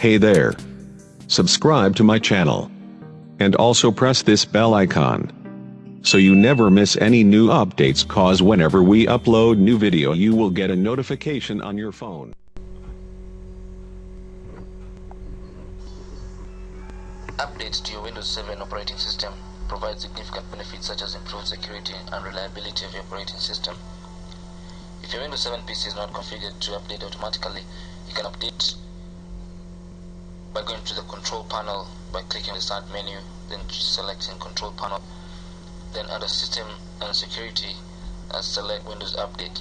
Hey there. Subscribe to my channel. And also press this bell icon. So you never miss any new updates cause whenever we upload new video you will get a notification on your phone. Updates to your Windows 7 operating system provide significant benefits such as improved security and reliability of your operating system. If your Windows 7 PC is not configured to update automatically, you can update by going to the control panel by clicking the start menu, then selecting control panel, then under system and security, uh, select Windows Update.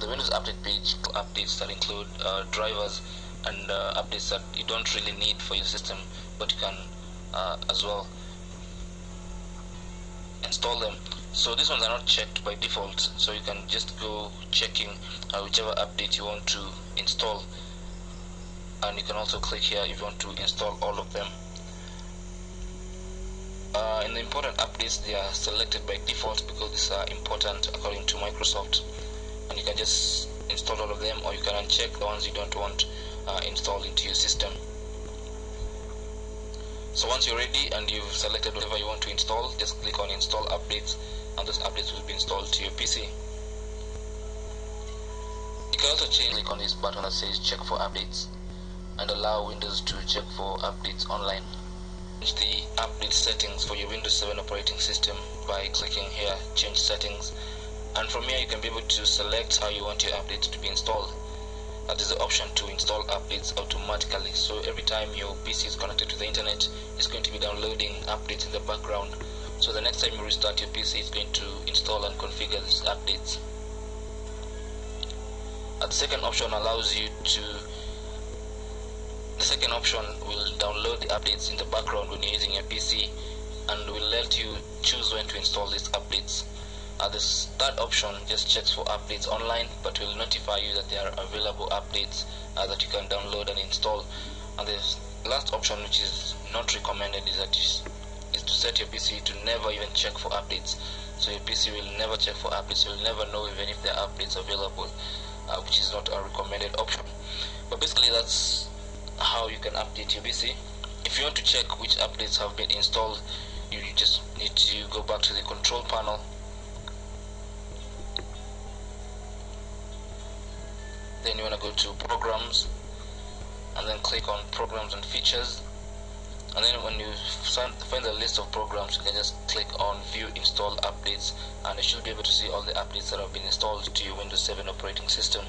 The Windows Update page, updates that include uh, drivers and uh, updates that you don't really need for your system, but you can uh, as well install them so these ones are not checked by default so you can just go checking uh, whichever update you want to install and you can also click here if you want to install all of them. Uh, in the important updates they are selected by default because these are important according to Microsoft. And you can just install all of them or you can uncheck the ones you don't want uh, installed into your system. So once you're ready and you've selected whatever you want to install just click on install updates and those updates will be installed to your PC you can also change click on this button that says check for updates and allow Windows to check for updates online. Change the update settings for your Windows 7 operating system by clicking here change settings and from here you can be able to select how you want your updates to be installed. Uh, there's the option to install updates automatically. So every time your PC is connected to the internet it's going to be downloading updates in the background. So the next time you restart your PC it's going to install and configure these updates. The second option allows you to second option. Will download the updates in the background when you're using your PC and will let you choose when to install these updates. Uh, this third option just checks for updates online but will notify you that there are available updates uh, that you can download and install. And the last option which is not recommended is that is, is to set your PC to never even check for updates. So your PC will never check for updates. You'll never know even if there are updates available uh, which is not a recommended option. But basically that's how you can update your PC if you want to check which updates have been installed you just need to go back to the control panel. Then you want to go to programs and then click on programs and features. And then when you find the list of programs you can just click on view install updates and you should be able to see all the updates that have been installed to your Windows 7 operating system